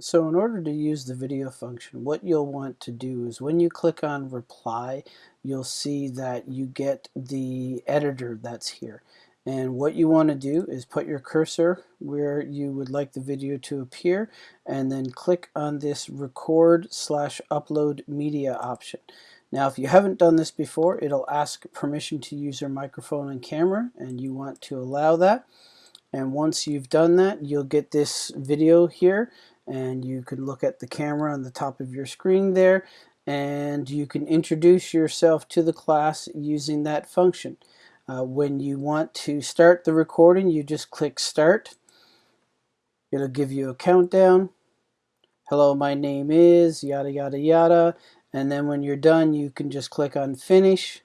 So in order to use the video function, what you'll want to do is when you click on reply, you'll see that you get the editor that's here. And what you want to do is put your cursor where you would like the video to appear and then click on this record slash upload media option. Now if you haven't done this before, it'll ask permission to use your microphone and camera and you want to allow that. And once you've done that, you'll get this video here and you can look at the camera on the top of your screen there and you can introduce yourself to the class using that function. Uh, when you want to start the recording, you just click start. It'll give you a countdown. Hello, my name is yada yada yada. And then when you're done, you can just click on finish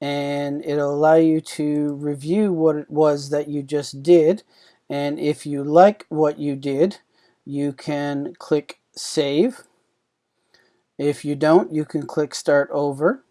and it'll allow you to review what it was that you just did. And if you like what you did, you can click Save. If you don't, you can click Start Over.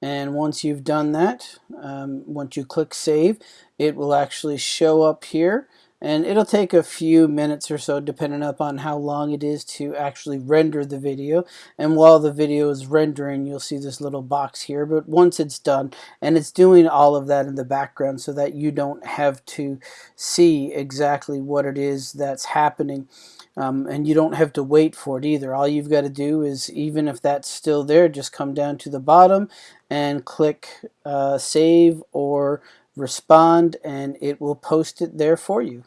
And once you've done that, um, once you click Save, it will actually show up here and it'll take a few minutes or so depending upon how long it is to actually render the video. And while the video is rendering you'll see this little box here. But once it's done and it's doing all of that in the background so that you don't have to see exactly what it is that's happening um, and you don't have to wait for it either. All you've got to do is even if that's still there just come down to the bottom and click uh, save or respond and it will post it there for you